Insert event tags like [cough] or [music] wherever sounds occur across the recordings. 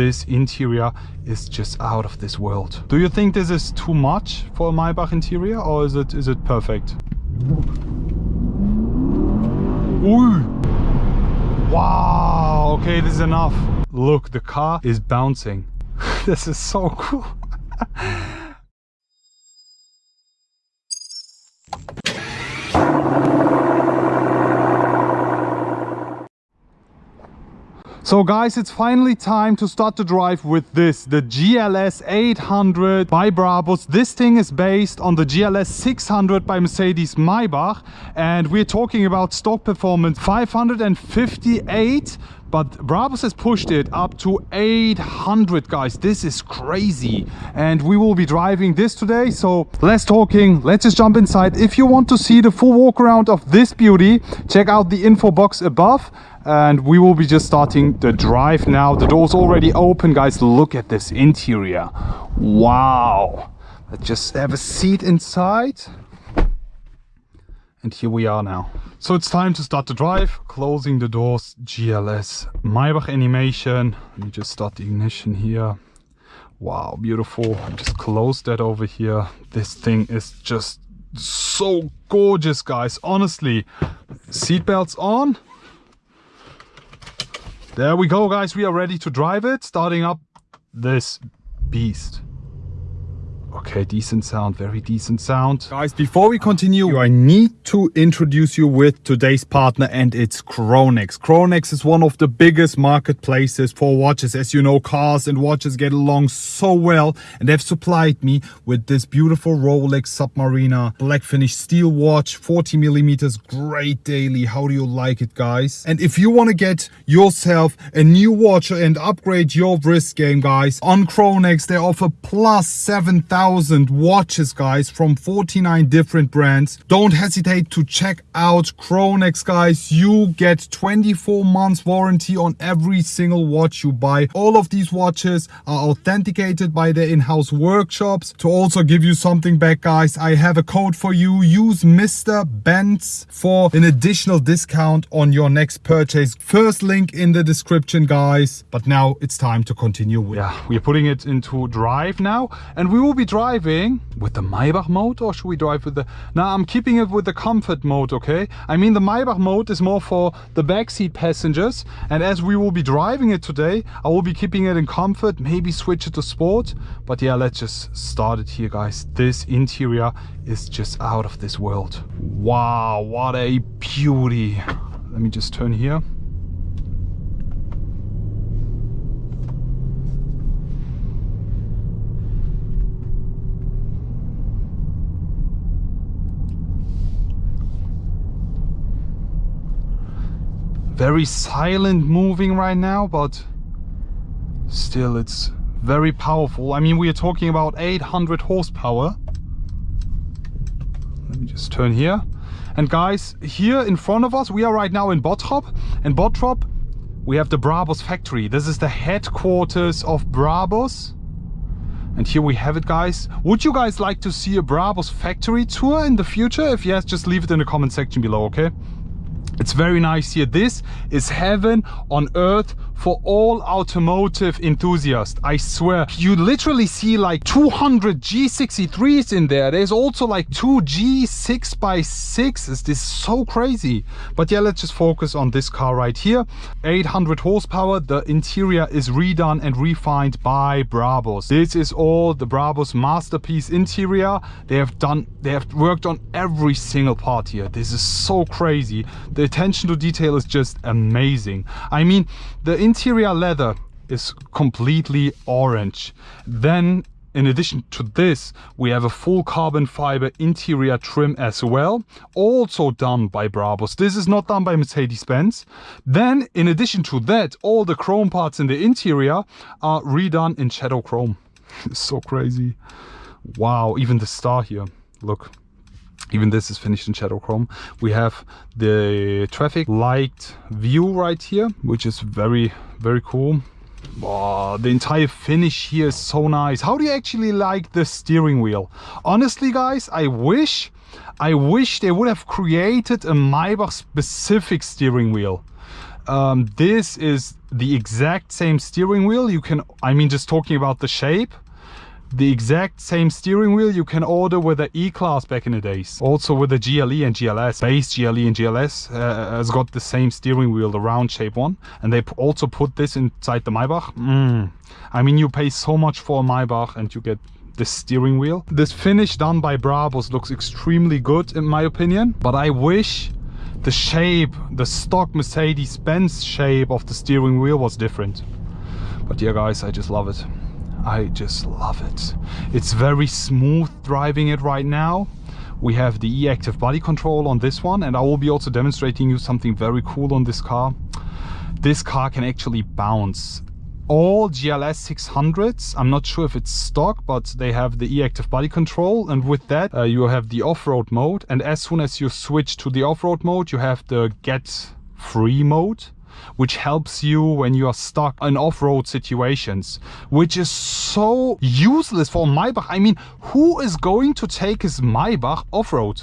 This interior is just out of this world. Do you think this is too much for a Maybach interior or is it is it perfect? Ooh. Wow, okay, this is enough. Look, the car is bouncing. [laughs] this is so cool. [laughs] So guys, it's finally time to start to drive with this, the GLS 800 by Brabus. This thing is based on the GLS 600 by Mercedes Maybach and we're talking about stock performance 558 but Brabus has pushed it up to 800 guys. This is crazy. And we will be driving this today. So less talking. Let's just jump inside. If you want to see the full walk around of this beauty check out the info box above. And we will be just starting the drive now. The door's already open guys. Look at this interior. Wow. Let's just have a seat inside and here we are now. So it's time to start the drive closing the doors gls maybach animation. Let me just start the ignition here. Wow beautiful. Just close that over here. This thing is just so gorgeous guys. Honestly seatbelts on. There we go guys. We are ready to drive it starting up this beast Okay, decent sound, very decent sound. Guys, before we continue, I need to introduce you with today's partner and it's Chronext. Chronext is one of the biggest marketplaces for watches. As you know, cars and watches get along so well and they've supplied me with this beautiful Rolex Submariner black finish steel watch, 40 millimeters, great daily. How do you like it, guys? And if you want to get yourself a new watch and upgrade your wrist game, guys, on Chronext, they offer plus 7,000 thousand watches guys from 49 different brands. Don't hesitate to check out Chronext guys. You get 24 months warranty on every single watch you buy. All of these watches are authenticated by their in-house workshops. To also give you something back guys I have a code for you. Use Mr. Benz for an additional discount on your next purchase. First link in the description guys. But now it's time to continue with yeah we're putting it into drive now and we will be driving with the Maybach mode or should we drive with the... Now I'm keeping it with the comfort mode, okay? I mean the Maybach mode is more for the backseat passengers and as we will be driving it today, I will be keeping it in comfort, maybe switch it to sport. But yeah, let's just start it here guys. This interior is just out of this world. Wow, what a beauty. Let me just turn here. Very silent moving right now but still it's very powerful. I mean we are talking about 800 horsepower. Let me just turn here. And guys here in front of us we are right now in Bottrop. And Bottrop we have the Brabus factory. This is the headquarters of Brabus and here we have it guys. Would you guys like to see a Brabus factory tour in the future? If yes just leave it in the comment section below okay it's very nice here. This is heaven on earth for all automotive enthusiasts. I swear. You literally see like 200 G63s in there. There's also like two G6 by 6s. This is so crazy. But yeah, let's just focus on this car right here. 800 horsepower. The interior is redone and refined by Brabus. This is all the Brabus masterpiece interior. They have done, they have worked on every single part here. This is so crazy. The attention to detail is just amazing. I mean, the interior leather is completely orange. Then in addition to this, we have a full carbon fiber interior trim as well, also done by Brabus. This is not done by Mercedes-Benz. Then, in addition to that, all the chrome parts in the interior are redone in shadow chrome. [laughs] so crazy. Wow, even the star here, look even this is finished in shadow chrome we have the traffic light view right here which is very very cool the entire finish here is so nice. How do you actually like the steering wheel? Honestly, guys, I wish, I wish they would have created a Maybach specific steering wheel. Um, this is the exact same steering wheel. You can, I mean, just talking about the shape, the exact same steering wheel you can order with the E-Class back in the days. Also with the GLE and GLS. Base GLE and GLS uh, has got the same steering wheel, the round shape one. And they also put this inside the Maybach. Mm. I mean, you pay so much for a Maybach and you get this steering wheel. This finish done by Brabus looks extremely good in my opinion. But I wish the shape, the stock Mercedes-Benz shape of the steering wheel was different. But yeah guys, I just love it. I just love it. It's very smooth driving it right now. We have the e-active body control on this one and I will be also demonstrating you something very cool on this car. This car can actually bounce. All GLS 600s, I'm not sure if it's stock, but they have the e-active body control and with that uh, you have the off-road mode and as soon as you switch to the off-road mode you have the get free mode which helps you when you are stuck in off-road situations, which is so useless for Maybach. I mean, who is going to take his Maybach off-road?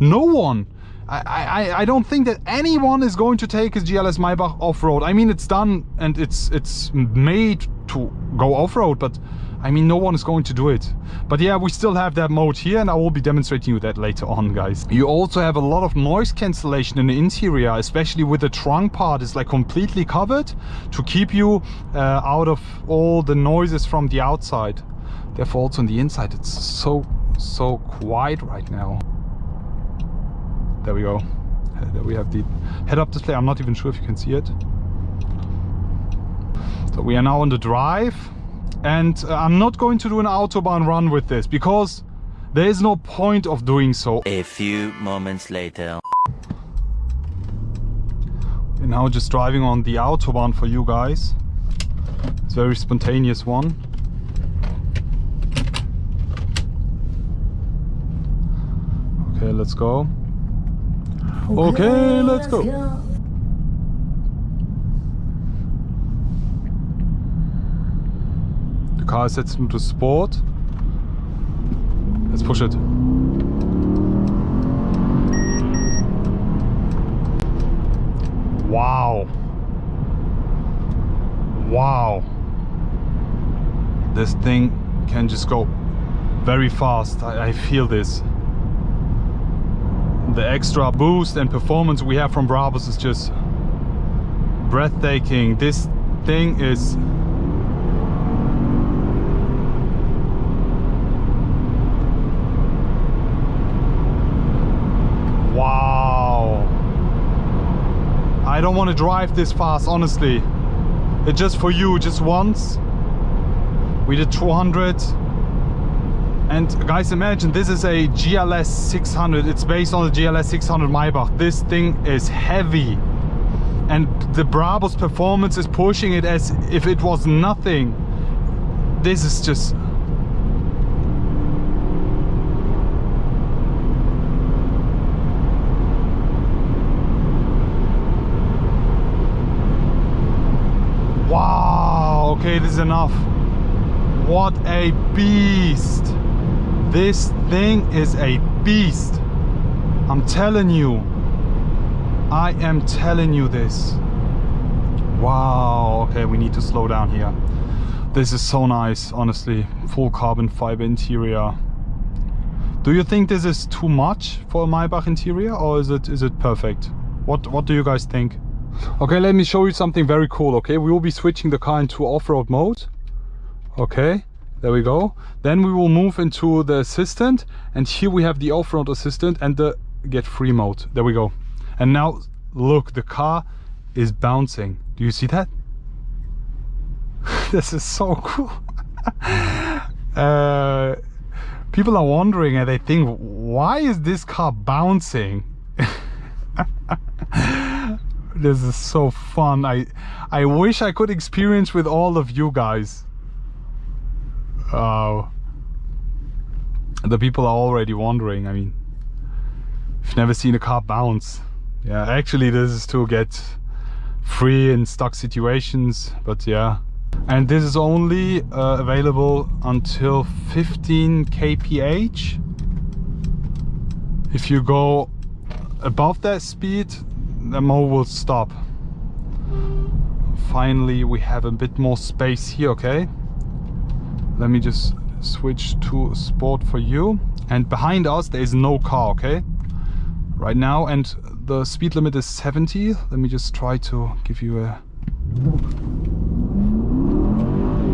No one. I, I, I don't think that anyone is going to take his GLS Maybach off-road. I mean, it's done and it's it's made to go off-road, but I mean, no one is going to do it. But yeah, we still have that mode here and I will be demonstrating you that later on, guys. You also have a lot of noise cancellation in the interior, especially with the trunk part. It's like completely covered to keep you uh, out of all the noises from the outside. Therefore also on the inside, it's so, so quiet right now. There we go. There we have the head-up display. I'm not even sure if you can see it. So we are now on the drive and uh, I'm not going to do an autobahn run with this because there is no point of doing so. A few moments later. We're now just driving on the autobahn for you guys. It's a very spontaneous one. Okay, let's go. Okay, okay let's, let's go. go. The car is set into sport. Let's push it. Wow. Wow. This thing can just go very fast. I, I feel this. The extra boost and performance we have from Brabus is just breathtaking. This thing is I don't want to drive this fast, honestly. It's just for you, just once. We did 200. And guys, imagine this is a GLS 600. It's based on the GLS 600 Maybach. This thing is heavy. And the Brabus performance is pushing it as if it was nothing. This is just okay this is enough. What a beast. This thing is a beast. I'm telling you. I am telling you this. Wow okay we need to slow down here. This is so nice honestly. Full carbon fiber interior. Do you think this is too much for a Maybach interior or is it is it perfect? What what do you guys think Okay, let me show you something very cool, okay? We will be switching the car into off-road mode. Okay, there we go. Then we will move into the assistant and here we have the off-road assistant and the get free mode. There we go. And now look, the car is bouncing. Do you see that? [laughs] this is so cool. [laughs] uh, people are wondering and they think, why is this car bouncing? [laughs] this is so fun. I i wish i could experience with all of you guys. Oh the people are already wondering i mean i've never seen a car bounce. Yeah actually this is to get free in stuck situations but yeah. And this is only uh, available until 15 kph. If you go above that speed the mode will stop Finally, we have a bit more space here, okay? Let me just switch to sport for you. And behind us, there is no car, okay? Right now, and the speed limit is 70. Let me just try to give you a...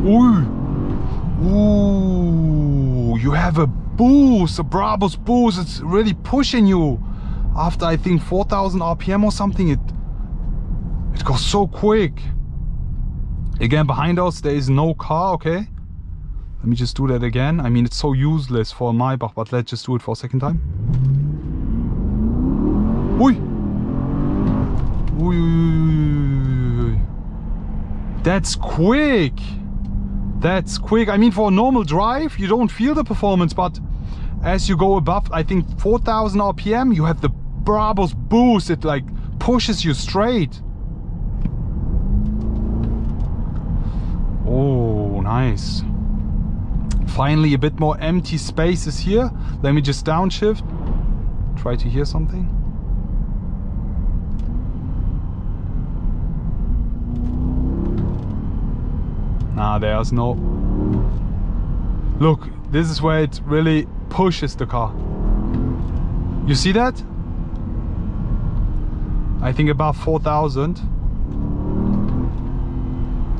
Ooh! Ooh! You have a boost, a Brabus boost. It's really pushing you. After, I think, 4000 RPM or something, it, it goes so quick. Again, behind us, there is no car, okay? Let me just do that again. I mean, it's so useless for Maybach, but let's just do it for a second time. Ui, ui, ui, That's quick! That's quick. I mean, for a normal drive, you don't feel the performance, but as you go above, I think 4000 RPM, you have the Brabus boost. It like pushes you straight. Oh, nice. Finally, a bit more empty spaces here. Let me just downshift. Try to hear something. Nah, there's no... Look, this is where it really pushes the car. You see that? I think about 4,000.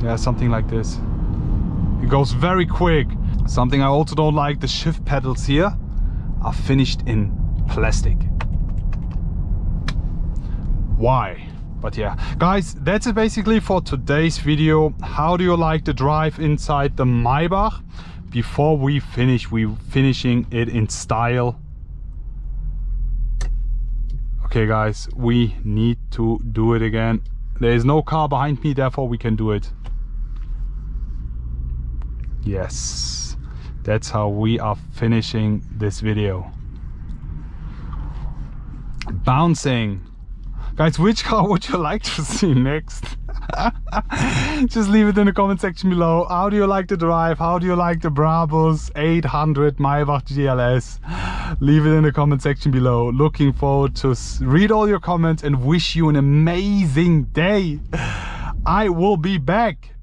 Yeah, something like this. It goes very quick. Something I also don't like, the shift pedals here are finished in plastic. Why? But yeah, guys, that's it basically for today's video. How do you like the drive inside the Maybach? Before we finish, we finishing it in style. Okay guys, we need to do it again. There is no car behind me, therefore we can do it. Yes, that's how we are finishing this video. Bouncing. Guys, which car [laughs] would you like to see next? [laughs] Just leave it in the comment section below. How do you like the drive? How do you like the Brabus 800 Maybach GLS? Leave it in the comment section below. Looking forward to read all your comments and wish you an amazing day. [sighs] I will be back